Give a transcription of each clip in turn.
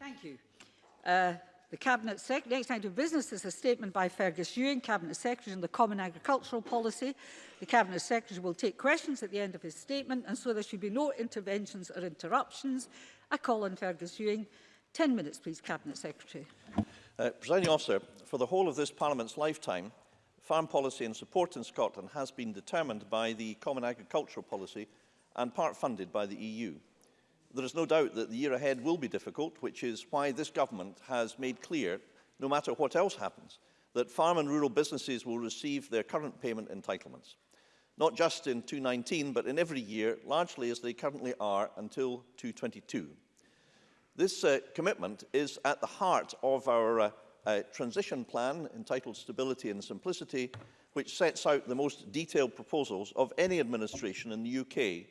Thank you. Uh, the Cabinet Secretary, next item of business is a statement by Fergus Ewing, Cabinet Secretary on the Common Agricultural Policy. The Cabinet Secretary will take questions at the end of his statement and so there should be no interventions or interruptions. I call on Fergus Ewing. 10 minutes please, Cabinet Secretary. Uh, Presiding Officer, for the whole of this Parliament's lifetime, farm policy and support in Scotland has been determined by the Common Agricultural Policy and part funded by the EU. There is no doubt that the year ahead will be difficult, which is why this government has made clear, no matter what else happens, that farm and rural businesses will receive their current payment entitlements, not just in 2019, but in every year, largely as they currently are until 2022. This uh, commitment is at the heart of our uh, uh, transition plan entitled Stability and Simplicity, which sets out the most detailed proposals of any administration in the UK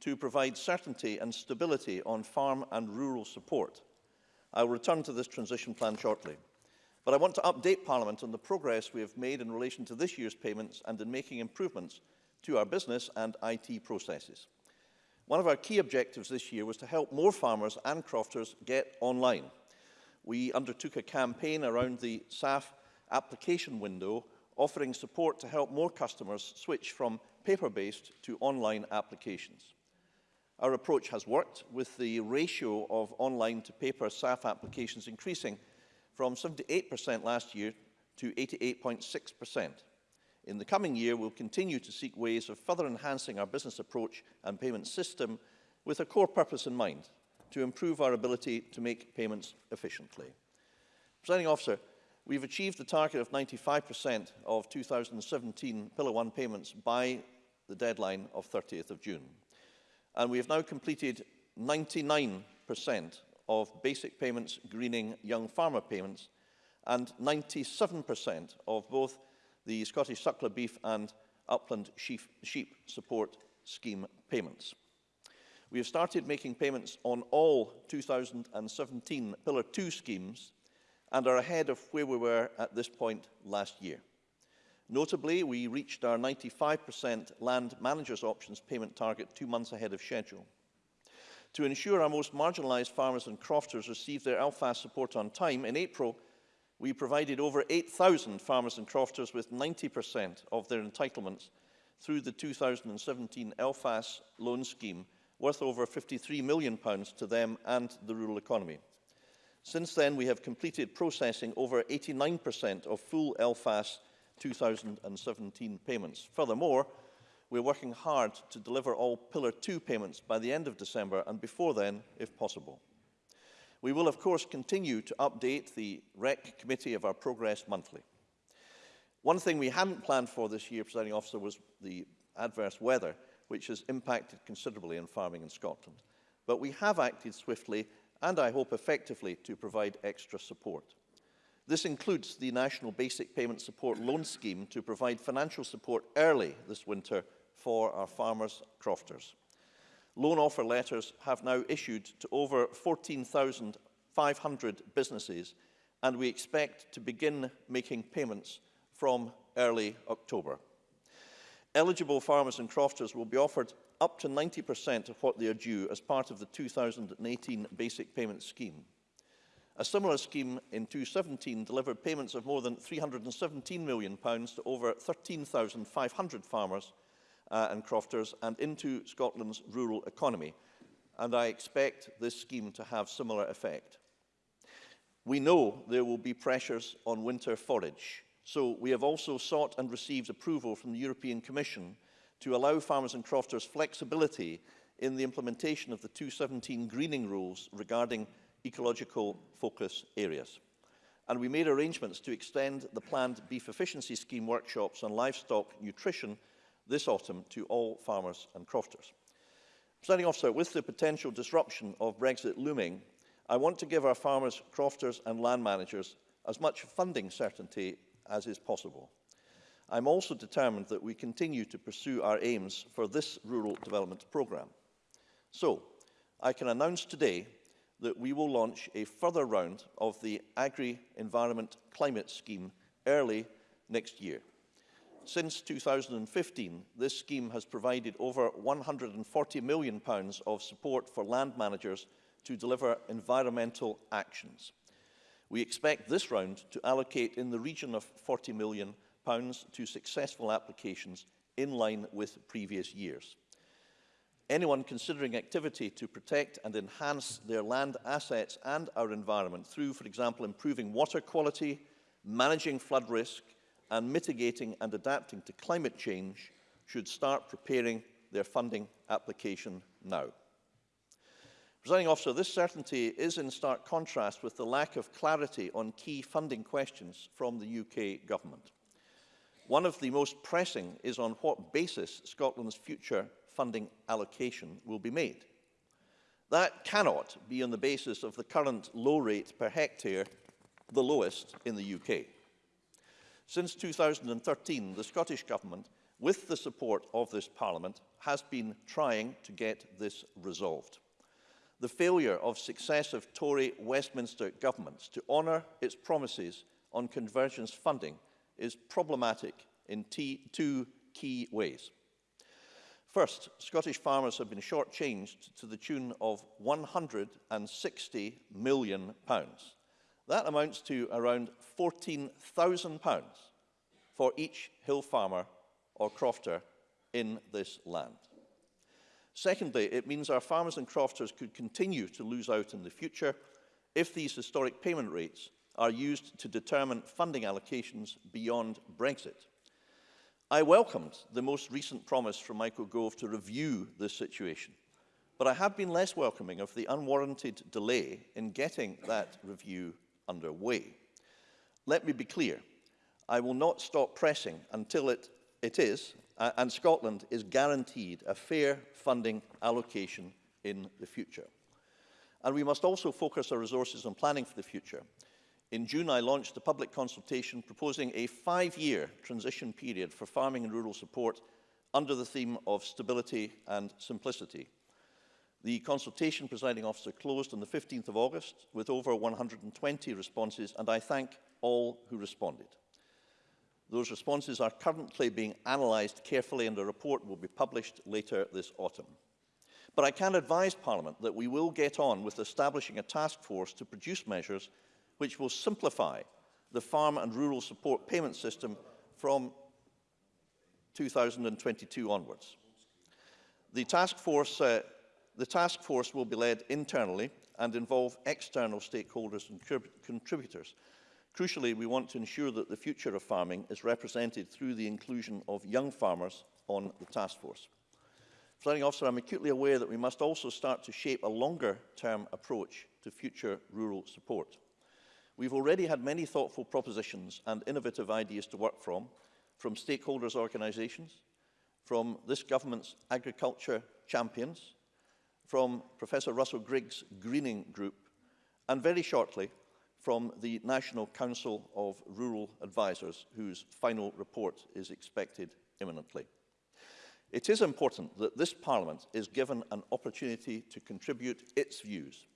to provide certainty and stability on farm and rural support. I will return to this transition plan shortly. But I want to update Parliament on the progress we have made in relation to this year's payments and in making improvements to our business and IT processes. One of our key objectives this year was to help more farmers and crofters get online. We undertook a campaign around the SAF application window, offering support to help more customers switch from paper-based to online applications. Our approach has worked, with the ratio of online to paper SAF applications increasing from 78% last year to 88.6%. In the coming year, we'll continue to seek ways of further enhancing our business approach and payment system with a core purpose in mind, to improve our ability to make payments efficiently. Presiding officer, we've achieved the target of 95% of 2017 Pillar 1 payments by the deadline of 30th of June and we have now completed 99% of basic payments greening young farmer payments and 97% of both the Scottish suckler beef and upland sheep, sheep support scheme payments. We have started making payments on all 2017 Pillar 2 schemes and are ahead of where we were at this point last year. Notably, we reached our 95% land managers options payment target two months ahead of schedule. To ensure our most marginalised farmers and crofters receive their LFAS support on time, in April, we provided over 8,000 farmers and crofters with 90% of their entitlements through the 2017 LFAS loan scheme, worth over £53 million to them and the rural economy. Since then, we have completed processing over 89% of full LFAS 2017 payments. Furthermore, we're working hard to deliver all Pillar 2 payments by the end of December and before then, if possible. We will, of course, continue to update the REC committee of our progress monthly. One thing we hadn't planned for this year, presiding officer, was the adverse weather, which has impacted considerably in farming in Scotland. But we have acted swiftly and I hope effectively to provide extra support. This includes the National Basic Payment Support Loan Scheme to provide financial support early this winter for our farmers' crofters. Loan offer letters have now issued to over 14,500 businesses and we expect to begin making payments from early October. Eligible farmers and crofters will be offered up to 90% of what they are due as part of the 2018 Basic Payment Scheme. A similar scheme in 2017 delivered payments of more than £317 million to over 13,500 farmers uh, and crofters and into Scotland's rural economy. And I expect this scheme to have similar effect. We know there will be pressures on winter forage. So we have also sought and received approval from the European Commission to allow farmers and crofters flexibility in the implementation of the 2017 greening rules regarding ecological focus areas. And we made arrangements to extend the planned beef efficiency scheme workshops on livestock nutrition this autumn to all farmers and crofters. Starting off, officer, with the potential disruption of Brexit looming, I want to give our farmers, crofters and land managers as much funding certainty as is possible. I'm also determined that we continue to pursue our aims for this rural development programme. So, I can announce today that we will launch a further round of the Agri-Environment Climate Scheme early next year. Since 2015, this scheme has provided over £140 million of support for land managers to deliver environmental actions. We expect this round to allocate in the region of £40 million to successful applications in line with previous years anyone considering activity to protect and enhance their land assets and our environment through, for example, improving water quality, managing flood risk and mitigating and adapting to climate change should start preparing their funding application now. Presiding officer, this certainty is in stark contrast with the lack of clarity on key funding questions from the UK government. One of the most pressing is on what basis Scotland's future funding allocation will be made. That cannot be on the basis of the current low rate per hectare, the lowest in the UK. Since 2013, the Scottish Government, with the support of this Parliament, has been trying to get this resolved. The failure of successive Tory Westminster governments to honour its promises on convergence funding is problematic in two key ways. First, Scottish farmers have been shortchanged to the tune of £160 million. Pounds. That amounts to around £14,000 for each hill farmer or crofter in this land. Secondly, it means our farmers and crofters could continue to lose out in the future if these historic payment rates are used to determine funding allocations beyond Brexit. I welcomed the most recent promise from Michael Gove to review the situation, but I have been less welcoming of the unwarranted delay in getting that review underway. Let me be clear, I will not stop pressing until it, it is, uh, and Scotland is guaranteed a fair funding allocation in the future. And we must also focus our resources on planning for the future. In June, I launched a public consultation proposing a five-year transition period for farming and rural support under the theme of stability and simplicity. The consultation presiding officer closed on the 15th of August with over 120 responses and I thank all who responded. Those responses are currently being analysed carefully and a report will be published later this autumn. But I can advise Parliament that we will get on with establishing a task force to produce measures which will simplify the farm and rural support payment system from 2022 onwards. The task force, uh, the task force will be led internally and involve external stakeholders and contributors. Crucially, we want to ensure that the future of farming is represented through the inclusion of young farmers on the task force. Presiding officer, I'm acutely aware that we must also start to shape a longer-term approach to future rural support. We've already had many thoughtful propositions and innovative ideas to work from, from stakeholders' organisations, from this government's agriculture champions, from Professor Russell Griggs' Greening Group, and very shortly from the National Council of Rural Advisers, whose final report is expected imminently. It is important that this Parliament is given an opportunity to contribute its views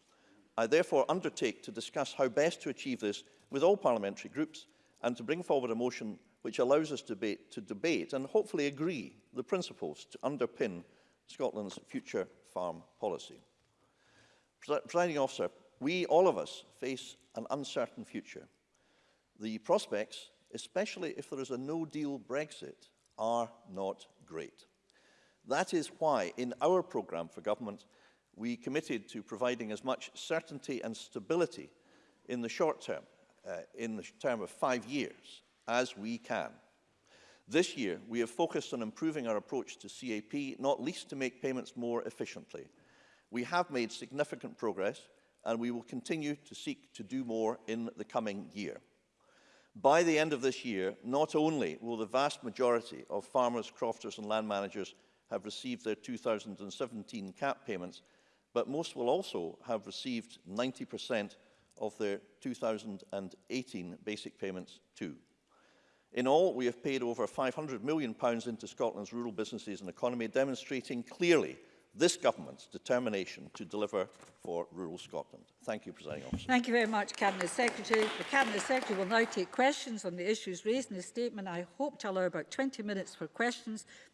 I therefore undertake to discuss how best to achieve this with all parliamentary groups and to bring forward a motion which allows us to debate, to debate and hopefully agree the principles to underpin Scotland's future farm policy. Presiding officer, we, all of us, face an uncertain future. The prospects, especially if there is a no-deal Brexit, are not great. That is why, in our programme for government, we committed to providing as much certainty and stability in the short term, uh, in the term of five years, as we can. This year, we have focused on improving our approach to CAP, not least to make payments more efficiently. We have made significant progress, and we will continue to seek to do more in the coming year. By the end of this year, not only will the vast majority of farmers, crofters and land managers have received their 2017 CAP payments, but most will also have received 90% of their 2018 basic payments too. In all, we have paid over £500 million pounds into Scotland's rural businesses and economy, demonstrating clearly this government's determination to deliver for rural Scotland. Thank you, Presiding Officer. Thank you very much, Cabinet Secretary. The Cabinet Secretary will now take questions on the issues raised in the statement. I hope to allow about 20 minutes for questions,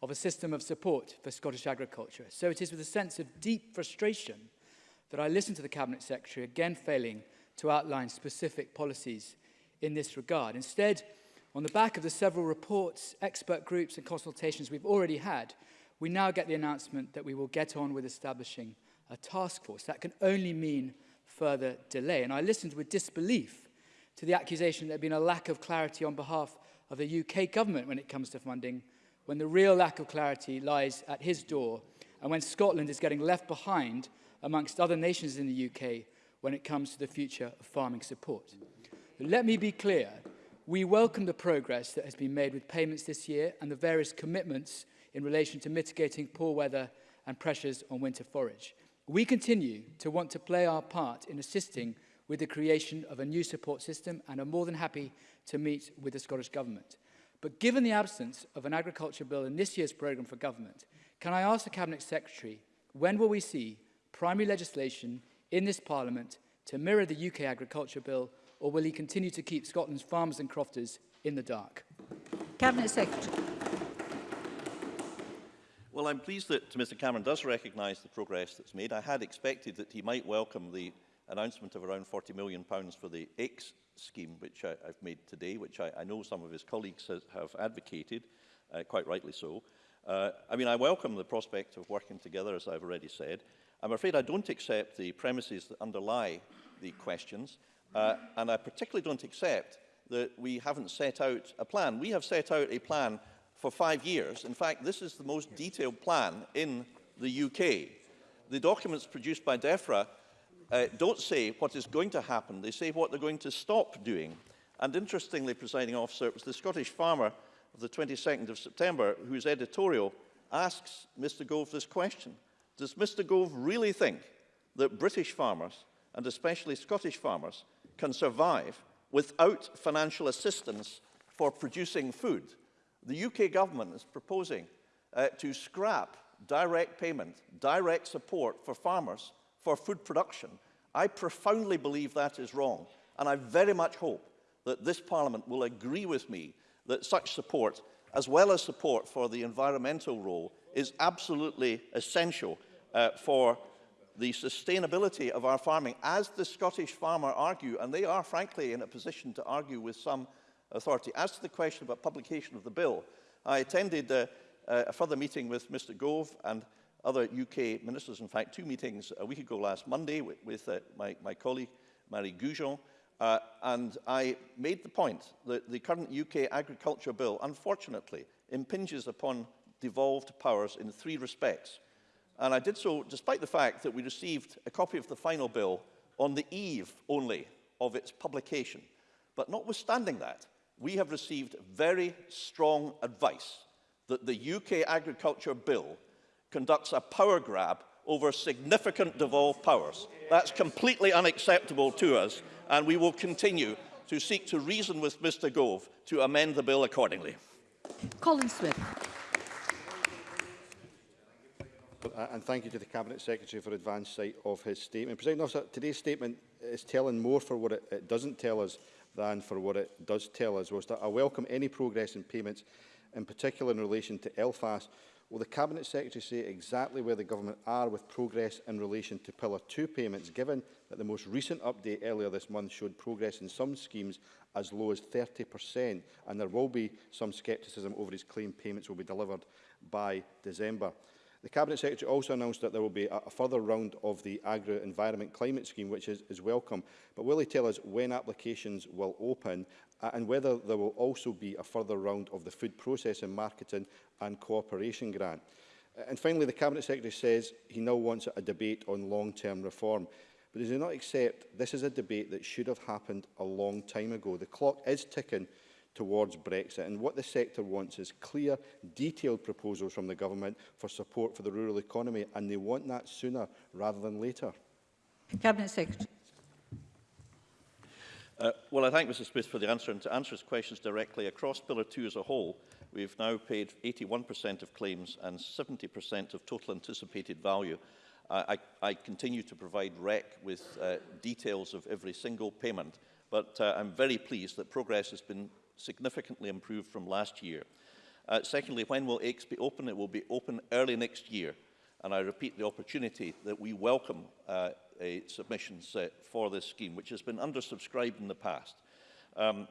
of a system of support for Scottish agriculture. So it is with a sense of deep frustration that I listen to the Cabinet Secretary again failing to outline specific policies in this regard. Instead, on the back of the several reports, expert groups and consultations we've already had, we now get the announcement that we will get on with establishing a task force. That can only mean further delay. And I listened with disbelief to the accusation there had been a lack of clarity on behalf of the UK government when it comes to funding, when the real lack of clarity lies at his door, and when Scotland is getting left behind amongst other nations in the UK when it comes to the future of farming support. But let me be clear, we welcome the progress that has been made with payments this year and the various commitments in relation to mitigating poor weather and pressures on winter forage. We continue to want to play our part in assisting with the creation of a new support system and are more than happy to meet with the Scottish Government. But given the absence of an agriculture bill in this year's programme for government, can I ask the Cabinet Secretary, when will we see primary legislation in this Parliament to mirror the UK Agriculture Bill, or will he continue to keep Scotland's farmers and crofters in the dark? Cabinet Secretary. Well, I'm pleased that Mr Cameron does recognise the progress that's made. I had expected that he might welcome the announcement of around £40 million pounds for the X scheme, which I, have made today, which I, I, know some of his colleagues has, have advocated, uh, quite rightly so. Uh, I mean, I welcome the prospect of working together, as I've already said. I'm afraid I don't accept the premises that underlie the questions, uh, and I particularly don't accept that we haven't set out a plan. We have set out a plan for five years. In fact, this is the most detailed plan in the UK. The documents produced by DEFRA uh, don't say what is going to happen. They say what they're going to stop doing. And interestingly, presiding officer, it was the Scottish farmer of the 22nd of September whose editorial asks Mr Gove this question. Does Mr Gove really think that British farmers, and especially Scottish farmers, can survive without financial assistance for producing food? The UK government is proposing uh, to scrap direct payment, direct support for farmers for food production. I profoundly believe that is wrong, and I very much hope that this Parliament will agree with me that such support, as well as support for the environmental role, is absolutely essential uh, for the sustainability of our farming, as the Scottish farmer argue, and they are frankly in a position to argue with some authority. As to the question about publication of the bill, I attended uh, uh, a further meeting with Mr Gove and other UK ministers, in fact, two meetings a week ago last Monday with, with uh, my, my colleague, Marie Goujon, uh, and I made the point that the current UK agriculture bill, unfortunately, impinges upon devolved powers in three respects. And I did so despite the fact that we received a copy of the final bill on the eve only of its publication. But notwithstanding that, we have received very strong advice that the UK Agriculture Bill conducts a power grab over significant devolved powers. That's completely unacceptable to us, and we will continue to seek to reason with Mr Gove to amend the bill accordingly. Colin Swift and thank you to the Cabinet Secretary for advance sight of his statement. President Officer, today's statement is telling more for what it, it doesn't tell us than for what it does tell us. Whilst I welcome any progress in payments, in particular in relation to Elfast, will the Cabinet Secretary say exactly where the Government are with progress in relation to Pillar 2 payments, given that the most recent update earlier this month showed progress in some schemes as low as 30%, and there will be some scepticism over his claim payments will be delivered by December. The Cabinet Secretary also announced that there will be a, further round of the Agri-Environment Climate Scheme, which is, is welcome. But will he tell us when applications will open uh, and whether there will also be a further round of the Food Processing, Marketing and Cooperation Grant? And finally, the Cabinet Secretary says he now wants a debate on long-term reform. But does he not accept this is a debate that should have happened a long time ago? The clock is ticking towards Brexit. And what the sector wants is clear, detailed proposals from the government for support for the rural economy, and they want that sooner rather than later. Cabinet Secretary. Uh, well, I thank Mr Smith for the answer, and to answer his questions directly, across Pillar 2 as a whole, we've now paid 81% of claims and 70% of total anticipated value. I, I, I continue to provide REC with uh, details of every single payment, but uh, I'm very pleased that progress has been significantly improved from last year. Uh, secondly, when will AICS be open? It will be open early next year. And I repeat the opportunity that we welcome uh, a submission set for this scheme, which has been undersubscribed in the past. Um,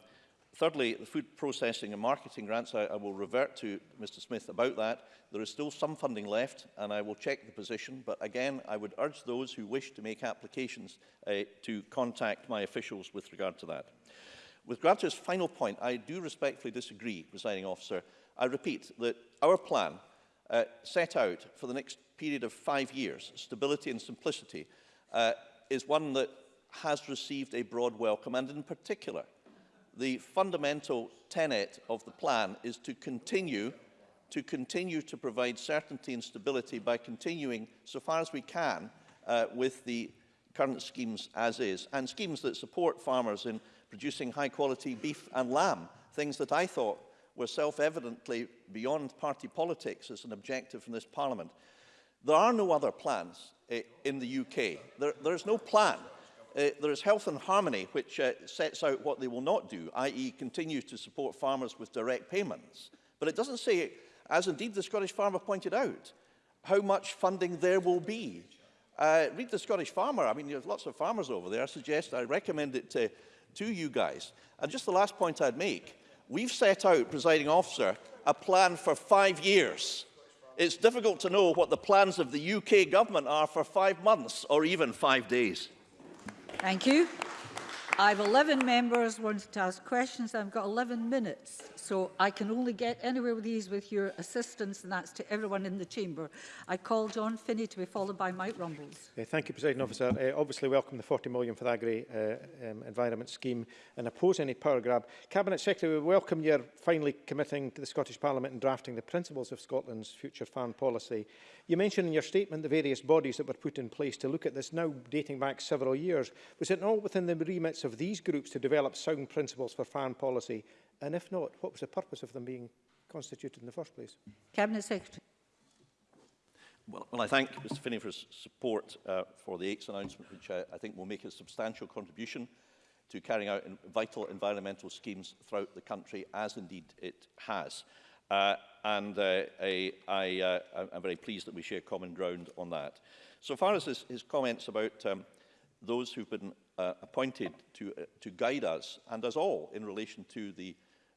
thirdly, the food processing and marketing grants, I, I will revert to Mr Smith about that. There is still some funding left, and I will check the position. But again, I would urge those who wish to make applications uh, to contact my officials with regard to that. With Grabter's final point, I do respectfully disagree, presiding officer. I repeat that our plan uh, set out for the next period of five years, stability and simplicity, uh, is one that has received a broad welcome, and in particular, the fundamental tenet of the plan is to continue to continue to provide certainty and stability by continuing, so far as we can, uh, with the current schemes as is, and schemes that support farmers in producing high-quality beef and lamb, things that I thought were self-evidently beyond party politics as an objective from this parliament. There are no other plans uh, in the UK. There, there is no plan. Uh, there is Health and Harmony, which uh, sets out what they will not do, i.e. continue to support farmers with direct payments. But it doesn't say, as indeed the Scottish farmer pointed out, how much funding there will be. Uh, read the Scottish Farmer. I mean, there's lots of farmers over there. I suggest, I recommend it to to you guys. And just the last point I'd make, we've set out, presiding officer, a plan for five years. It's difficult to know what the plans of the UK government are for five months or even five days. Thank you. I have 11 members wanted to ask questions. I've got 11 minutes, so I can only get anywhere with these with your assistance, and that's to everyone in the chamber. I call John Finney to be followed by Mike Rumbles. Uh, thank you, President Officer. Uh, obviously, welcome the 40 million for the Agri uh, um, Environment Scheme and oppose any power grab. Cabinet Secretary, we welcome your finally committing to the Scottish Parliament and drafting the principles of Scotland's future farm policy. You mentioned in your statement the various bodies that were put in place to look at this now dating back several years. Was it not within the remit benefits of these groups to develop sound principles for farm policy? And if not, what was the purpose of them being constituted in the first place? Cabinet Secretary. Well, well, I thank Mr Finney for his support uh, for the AICS announcement, which I, I think will make a substantial contribution to carrying out in vital environmental schemes throughout the country, as indeed it has. Uh, and uh, I, I, uh, I'm very pleased that we share common ground on that. So far as his, his comments about um, those who've been uh, appointed to, uh, to guide us and us all in relation to the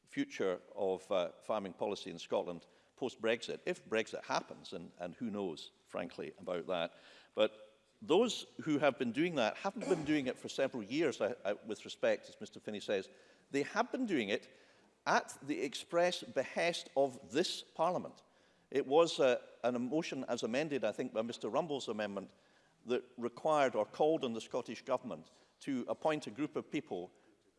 future of uh, farming policy in Scotland post-Brexit, if Brexit happens, and, and who knows, frankly, about that. But those who have been doing that haven't been doing it for several years, I, I, with respect, as Mr Finney says. They have been doing it at the express behest of this Parliament. It was uh, an motion as amended, I think, by Mr Rumble's amendment that required or called on the Scottish Government to appoint a group of people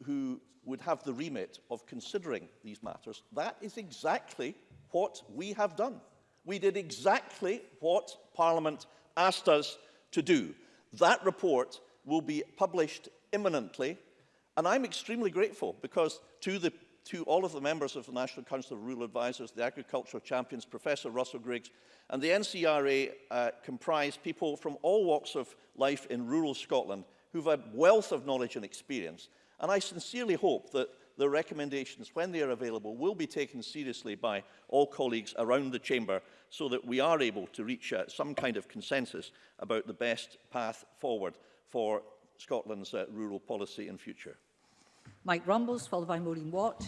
who would have the remit of considering these matters. That is exactly what we have done. We did exactly what Parliament asked us to do. That report will be published imminently, and I'm extremely grateful because to, the, to all of the members of the National Council of Rural Advisors, the agricultural champions, Professor Russell Griggs, and the NCRA uh, comprise people from all walks of life in rural Scotland who've had wealth of knowledge and experience, and I sincerely hope that the recommendations, when they are available, will be taken seriously by all colleagues around the Chamber so that we are able to reach uh, some kind of consensus about the best path forward for Scotland's uh, rural policy in future. Mike Rumbles, followed by Maureen Watt.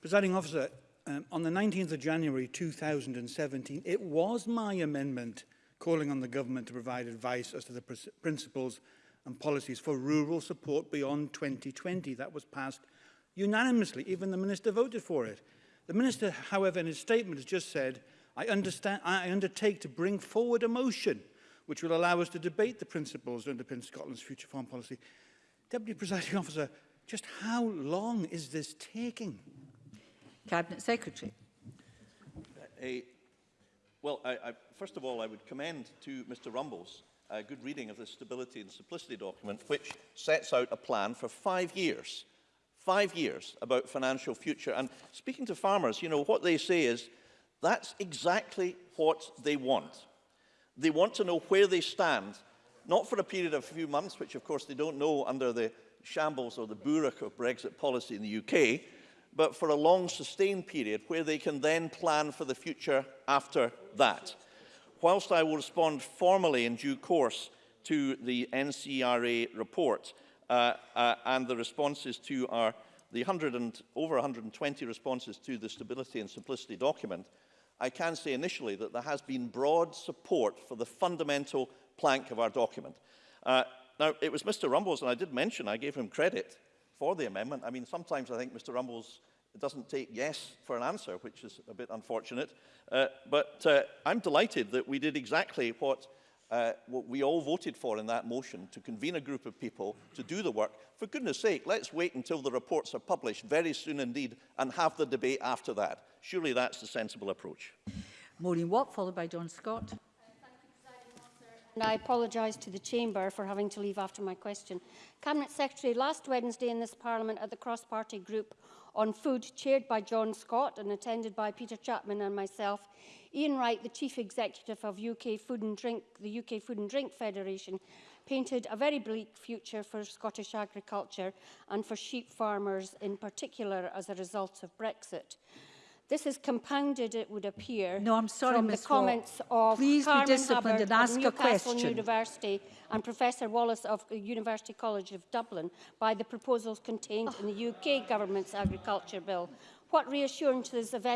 Presiding officer, um, on the 19th of January 2017, it was my amendment calling on the government to provide advice as to the pr principles and policies for rural support beyond 2020. That was passed unanimously. Even the minister voted for it. The minister, however, in his statement has just said, I, understand, I undertake to bring forward a motion which will allow us to debate the principles that underpin Scotland's future farm policy. Deputy Presiding Officer, just how long is this taking? Cabinet Secretary. Uh, well, I, I, first of all, I would commend to Mr Rumbles a good reading of the Stability and Simplicity document, which sets out a plan for five years, five years about financial future. And speaking to farmers, you know, what they say is that's exactly what they want. They want to know where they stand, not for a period of a few months, which of course they don't know under the shambles or the burek of Brexit policy in the UK, but for a long sustained period where they can then plan for the future after that. Whilst I will respond formally in due course to the NCRA report uh, uh, and the responses to our the 100 and, over 120 responses to the stability and simplicity document, I can say initially that there has been broad support for the fundamental plank of our document. Uh, now, it was Mr. Rumbles, and I did mention, I gave him credit for the amendment. I mean, sometimes I think Mr. Rumbles It doesn't take yes for an answer, which is a bit unfortunate. Uh, but uh, I'm delighted that we did exactly what, uh, what we all voted for in that motion, to convene a group of people to do the work. For goodness sake, let's wait until the reports are published very soon indeed and have the debate after that. Surely that's the sensible approach. Maureen Watt, followed by John Scott and I apologise to the Chamber for having to leave after my question. Cabinet Secretary, last Wednesday in this Parliament at the cross-party group on food, chaired by John Scott and attended by Peter Chapman and myself, Ian Wright, the Chief Executive of UK Food and Drink, the UK Food and Drink Federation, painted a very bleak future for Scottish agriculture and for sheep farmers in particular as a result of Brexit. This is compounded, it would appear, no, I'm sorry, from Ms. the comments Wall. of Please Carmen be disciplined Hubbard and ask of Newcastle a question. University and Professor Wallace of uh, University College of Dublin by the proposals contained oh. in the UK Government's Agriculture Bill What reassurances, if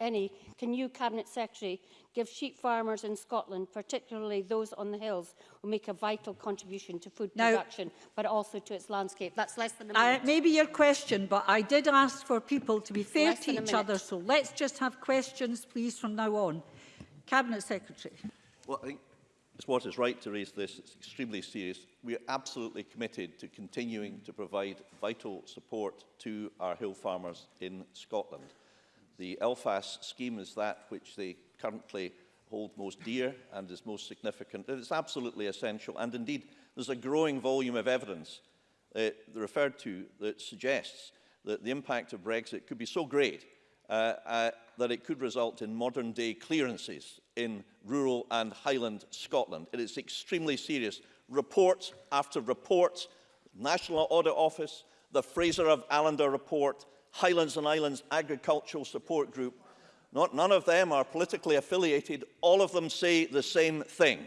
any, can you, Cabinet Secretary, give sheep farmers in Scotland, particularly those on the hills, who make a vital contribution to food now, production, but also to its landscape? That's less than a minute. Uh, maybe your question, but I did ask for people to be fair less to each other, so let's just have questions, please, from now on. Cabinet Secretary. Well, I think It's what is right to raise this. It's extremely serious. We are absolutely committed to continuing to provide vital support to our hill farmers in Scotland. The LFAS scheme is that which they currently hold most dear and is most significant. It's absolutely essential, and indeed, there's a growing volume of evidence uh, referred to that suggests that the impact of Brexit could be so great uh, uh, that it could result in modern-day clearances in rural and highland Scotland. It is extremely serious. Reports after reports, National Audit Office, the Fraser of Allender report, Highlands and Islands Agricultural Support Group, not, none of them are politically affiliated. All of them say the same thing,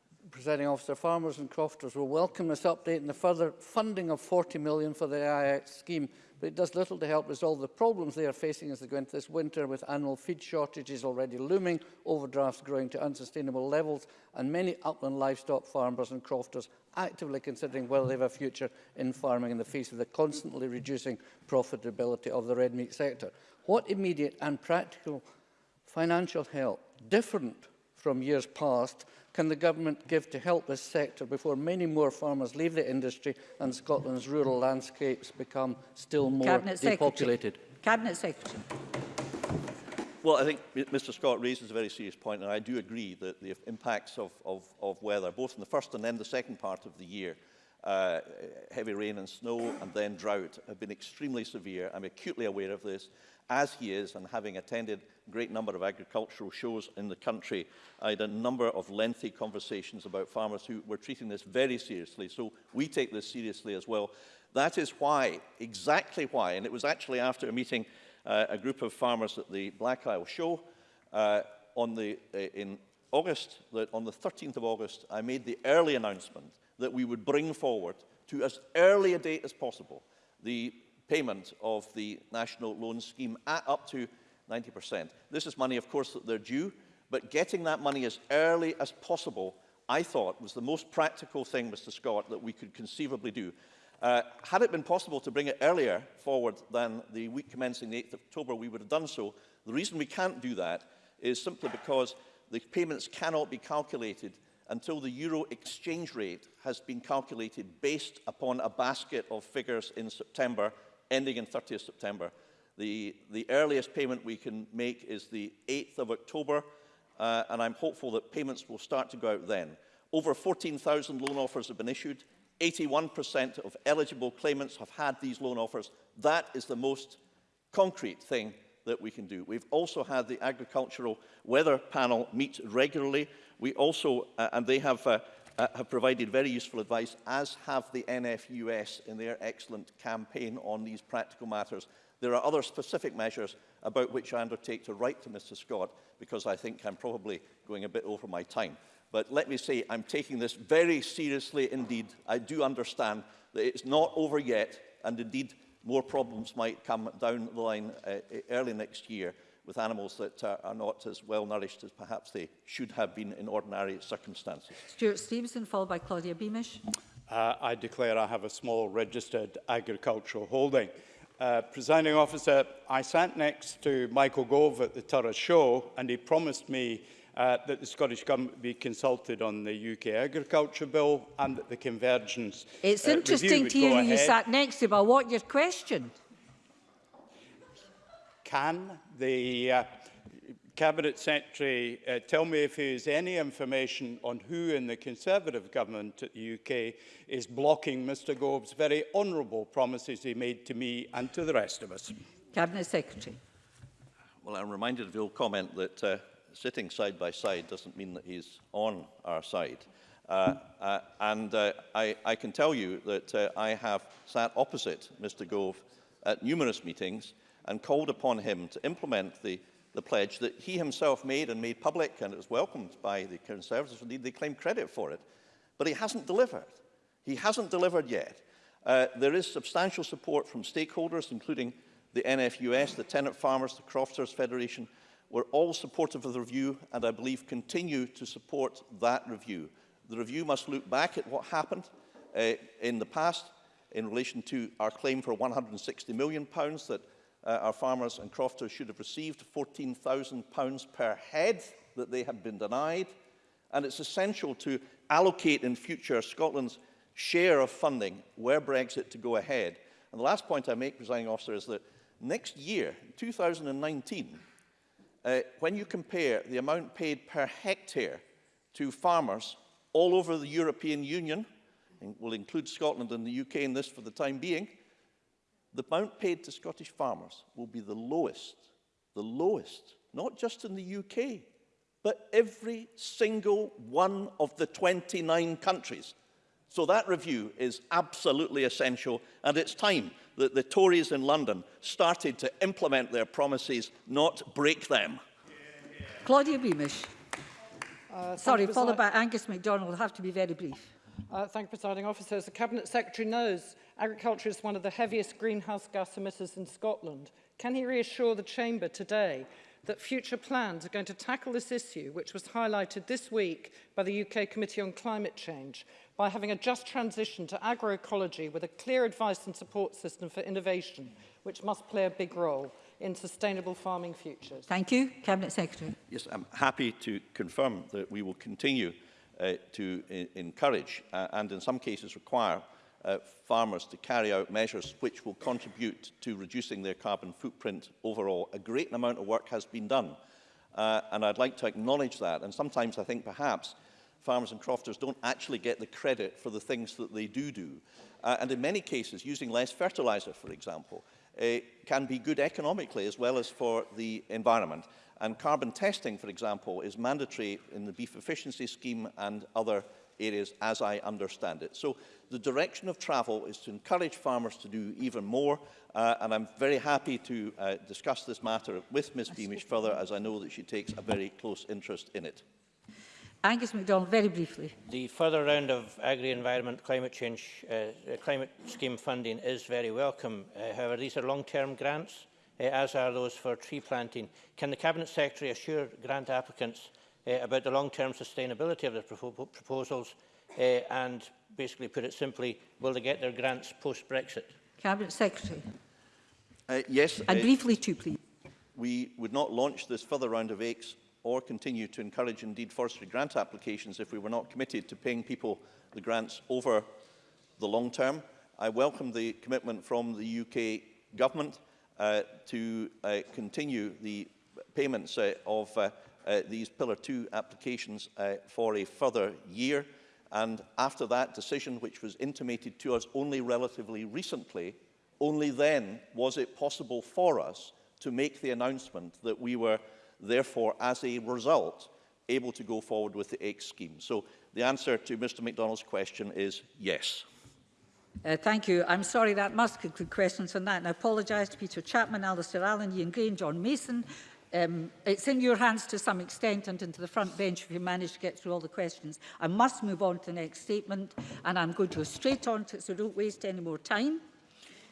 presenting Officer, farmers and crofters will welcome this update and the further funding of 40 million for the AIX scheme, but it does little to help resolve the problems they are facing as they go into this winter with annual feed shortages already looming, overdrafts growing to unsustainable levels and many upland livestock farmers and crofters actively considering whether they have a future in farming in the face of the constantly reducing profitability of the red meat sector. What immediate and practical financial help, different from years past can the government give to help this sector before many more farmers leave the industry and Scotland's rural landscapes become still more Cabinet depopulated? Secretary. Cabinet Secretary. Well, I think Mr Scott raises a very serious point, and I do agree that the impacts of, of, of weather, both in the first and then the second part of the year, uh, heavy rain and snow and then drought have been extremely severe. I'm acutely aware of this, as he is, and having attended a great number of agricultural shows in the country, I had a number of lengthy conversations about farmers who were treating this very seriously. So we take this seriously as well. That is why, exactly why, and it was actually after a meeting, uh, a group of farmers at the Black Isle show uh, on the, uh, in August, that on the 13th of August, I made the early announcement that we would bring forward to as early a date as possible the payment of the national loan scheme at up to 90%. This is money, of course, that they're due, but getting that money as early as possible, I thought, was the most practical thing, Mr Scott, that we could conceivably do. Uh, had it been possible to bring it earlier forward than the week commencing the 8th of October, we would have done so. The reason we can't do that is simply because the payments cannot be calculated until the euro exchange rate has been calculated based upon a basket of figures in September, ending in 30th September. The, the earliest payment we can make is the 8th of October, uh, and I'm hopeful that payments will start to go out then. Over 14,000 loan offers have been issued. 81% of eligible claimants have had these loan offers. That is the most concrete thing that we can do. We've also had the agricultural weather panel meet regularly We also, uh, and they have, uh, uh, have provided very useful advice, as have the NFUS in their excellent campaign on these practical matters. There are other specific measures about which I undertake to write to Mr Scott, because I think I'm probably going a bit over my time. But let me say, I'm taking this very seriously indeed. I do understand that it's not over yet, and indeed more problems might come down the line uh, early next year. with animals that uh, are not as well nourished as perhaps they should have been in ordinary circumstances. Stuart Stevenson, followed by Claudia Beamish. Uh, I declare I have a small registered agricultural holding. Uh, presiding officer, I sat next to Michael Gove at the Turra show and he promised me uh, that the Scottish Government would be consulted on the UK Agriculture Bill and that the convergence It's uh, interesting to hear you sat next to, but what your question? Can the uh, Cabinet Secretary uh, tell me if he has any information on who in the Conservative government at the UK is blocking Mr Gove's very honourable promises he made to me and to the rest of us? Cabinet Secretary. Well, I'm reminded of your comment that uh, sitting side by side doesn't mean that he's on our side. Uh, uh, and uh, I, I can tell you that uh, I have sat opposite Mr Gove at numerous meetings and called upon him to implement the, the pledge that he himself made and made public, and it was welcomed by the Conservatives. Indeed, they claim credit for it. But he hasn't delivered. He hasn't delivered yet. Uh, there is substantial support from stakeholders, including the NFUS, the Tenant Farmers, the Crofters Federation, were all supportive of the review and I believe continue to support that review. The review must look back at what happened uh, in the past in relation to our claim for £160 million that uh, our farmers and crofters should have received £14,000 per head that they have been denied. And it's essential to allocate in future Scotland's share of funding where Brexit to go ahead. And the last point I make, presiding officer, is that next year, 2019, uh, when you compare the amount paid per hectare to farmers all over the European Union, and we'll include Scotland and the UK in this for the time being, the amount paid to Scottish farmers will be the lowest, the lowest, not just in the UK, but every single one of the 29 countries. So that review is absolutely essential, and it's time that the Tories in London started to implement their promises, not break them. Claudia Beamish. Uh, Sorry, followed by Angus MacDonald. I'll have to be very brief. Uh, thank you, presiding officer. As the Cabinet Secretary knows, agriculture is one of the heaviest greenhouse gas emitters in Scotland. Can he reassure the Chamber today that future plans are going to tackle this issue, which was highlighted this week by the UK Committee on Climate Change, by having a just transition to agroecology with a clear advice and support system for innovation, which must play a big role in sustainable farming futures. Thank you. Cabinet Secretary. Yes, I'm happy to confirm that we will continue uh, to e, encourage uh, and in some cases require uh, farmers to carry out measures which will contribute to reducing their carbon footprint overall. A great amount of work has been done uh, and I'd like to acknowledge that and sometimes I think perhaps farmers and crofters don't actually get the credit for the things that they do do. Uh, and in many cases, using less fertilizer, for example, uh, can be good economically as well as for the environment. And carbon testing, for example, is mandatory in the beef efficiency scheme and other areas as I understand it. So the direction of travel is to encourage farmers to do even more uh, and I'm very happy to uh, discuss this matter with Ms Beamish further as I know that she takes a very close interest in it. Angus MacDonald, very briefly. The further round of agri-environment climate change uh, uh climate scheme funding is very welcome. Uh, however, these are long-term grants uh, as are those for tree planting. Can the Cabinet Secretary assure grant applicants uh, about the long-term sustainability of their propo proposals uh, and basically put it simply, will they get their grants post-Brexit? Cabinet Secretary. Uh, yes. And uh, briefly too, please. We would not launch this further round of aches or continue to encourage indeed forestry grant applications if we were not committed to paying people the grants over the long term. I welcome the commitment from the UK government Uh, to uh, continue the payments uh, of these Pillar 2 applications for a further year. And after that decision, which was intimated to us only relatively recently, only then was it possible for us to make the announcement that we were therefore, as a result, able to go forward with the X scheme. So the answer to Mr McDonald's question is yes. Uh, thank you. I'm sorry that must conclude questions on that. And I apologise to Peter Chapman, Alistair Allen, Ian Green, and John Mason. Um, it's in your hands to some extent and into the front bench if you manage to get through all the questions. I must move on to the next statement and I'm going to go straight on to it so don't waste any more time.